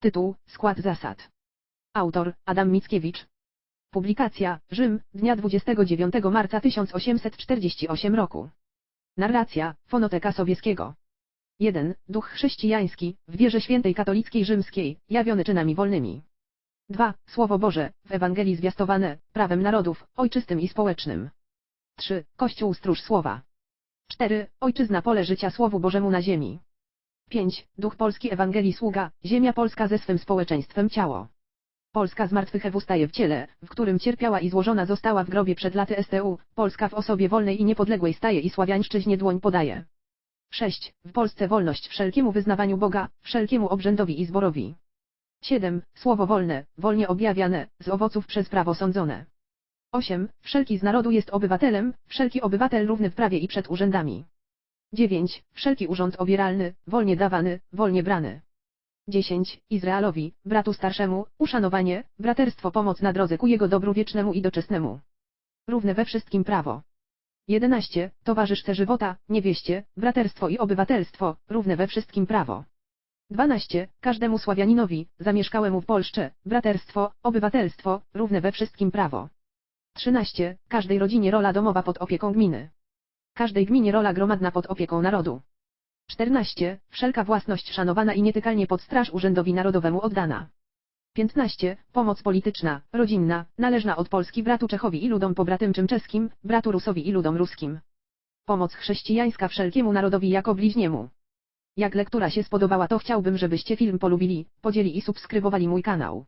Tytuł, skład zasad. Autor, Adam Mickiewicz. Publikacja, Rzym, dnia 29 marca 1848 roku. Narracja, Fonoteka Sobieskiego. 1. Duch chrześcijański, w wierze świętej katolickiej rzymskiej, jawiony czynami wolnymi. 2. Słowo Boże, w Ewangelii zwiastowane, prawem narodów, ojczystym i społecznym. 3. Kościół stróż słowa. 4. Ojczyzna pole życia Słowu Bożemu na ziemi. 5. Duch Polski Ewangelii sługa, ziemia polska ze swym społeczeństwem ciało. Polska zmartwychwstaje staje w ciele, w którym cierpiała i złożona została w grobie przed laty STU, Polska w osobie wolnej i niepodległej staje i sławiańszczyźnie dłoń podaje. 6. W Polsce wolność wszelkiemu wyznawaniu Boga, wszelkiemu obrzędowi i zborowi. 7. Słowo wolne, wolnie objawiane, z owoców przez prawo sądzone. 8. Wszelki z narodu jest obywatelem, wszelki obywatel równy w prawie i przed urzędami. 9. Wszelki urząd obieralny, wolnie dawany, wolnie brany. 10. Izraelowi, bratu starszemu, uszanowanie, braterstwo pomoc na drodze ku jego dobru wiecznemu i doczesnemu. Równe we wszystkim prawo. 11. Towarzyszce żywota, niewieście, braterstwo i obywatelstwo, równe we wszystkim prawo. 12. Każdemu Sławianinowi, zamieszkałemu w Polsce, braterstwo, obywatelstwo, równe we wszystkim prawo. 13. Każdej rodzinie rola domowa pod opieką gminy. Każdej gminie rola gromadna pod opieką narodu. 14. Wszelka własność szanowana i nietykalnie pod straż urzędowi narodowemu oddana. 15. Pomoc polityczna, rodzinna, należna od Polski bratu Czechowi i ludom pobratymczym czeskim, bratu Rusowi i ludom ruskim. Pomoc chrześcijańska wszelkiemu narodowi jako bliźniemu. Jak lektura się spodobała to chciałbym żebyście film polubili, podzieli i subskrybowali mój kanał.